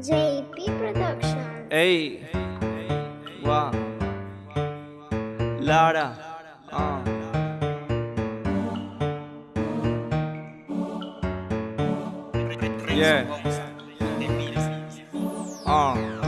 JP Production. Ehi, hey. Lara, uh. yeah, uh.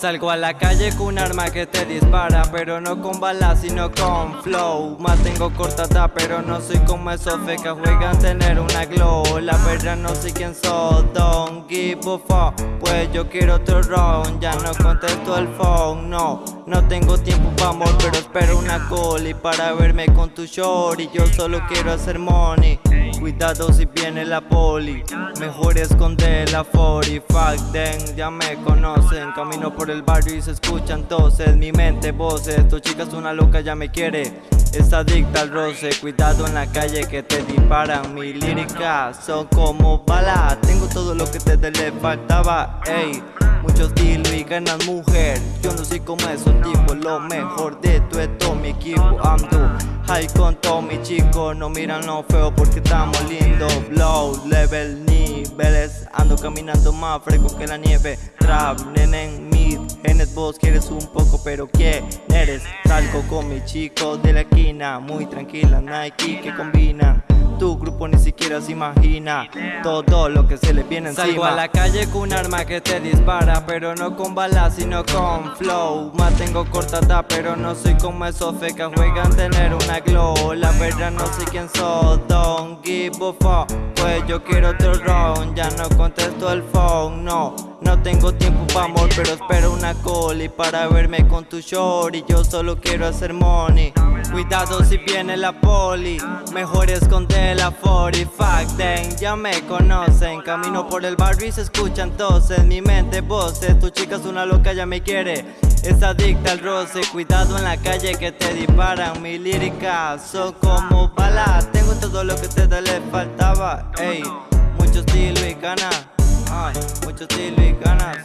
Salgo a la calle con un arma que te dispara Pero no con balas sino con flow. Mantengo cortada pero no soy como esos fecas Juegan tener una glow. La verdad no sé quién soy Don't give a Pues yo quiero otro round Ya no contesto el phone No, no tengo tiempo para amor Pero espero una Y para verme con tu short Y yo solo quiero hacer money Cuidado si viene la poli. Mejor esconder la 40 Fuck them, ya me conocen. Camino por el barrio y se escuchan toses. Mi mente voces, tu chica es una loca ya me quiere. Es adicta al roce, cuidado en la calle que te disparan Mi lírica son como balas. Tengo todo lo que te le faltaba, ey. Muchos estilo y ganas mujer. Yo no soy como esos tipos Lo mejor de tu todo mi equipo I'm high con todo mi chicos. No miran lo feo porque estamos lindos. Blow, level, niveles. Ando caminando más fresco que la nieve. Trap, nenen, mid. Genes vos quieres un poco pero ¿quién eres? Salgo con mi chico de la esquina. Muy tranquila, Nike que combina tu grupo ni siquiera se imagina. Todo lo que se le viene encima Salgo a la calle con un arma que te dispara Pero no con balas sino con flow. Mantengo cortada pero no soy como esos fecas Juegan tener una glow. La verdad no sé quién soy Don't give a fuck. Pues yo quiero otro round Ya no contesto el phone, no. No tengo tiempo pa' amor, pero espero una call Y para verme con tu short. Y yo solo quiero hacer money Cuidado si viene la poli Mejor esconder la 40 Fuck them, ya me conocen. Camino por el barrio y se escuchan toses Mi mente. Voces, tu chica es una loca ya me quiere. Es adicta al roce. Cuidado en la calle que te disparan Mi lírica. Son como balas Tengo todo lo que te le faltaba. Ey, mucho estilo y ganas. Mucho estilo y ganas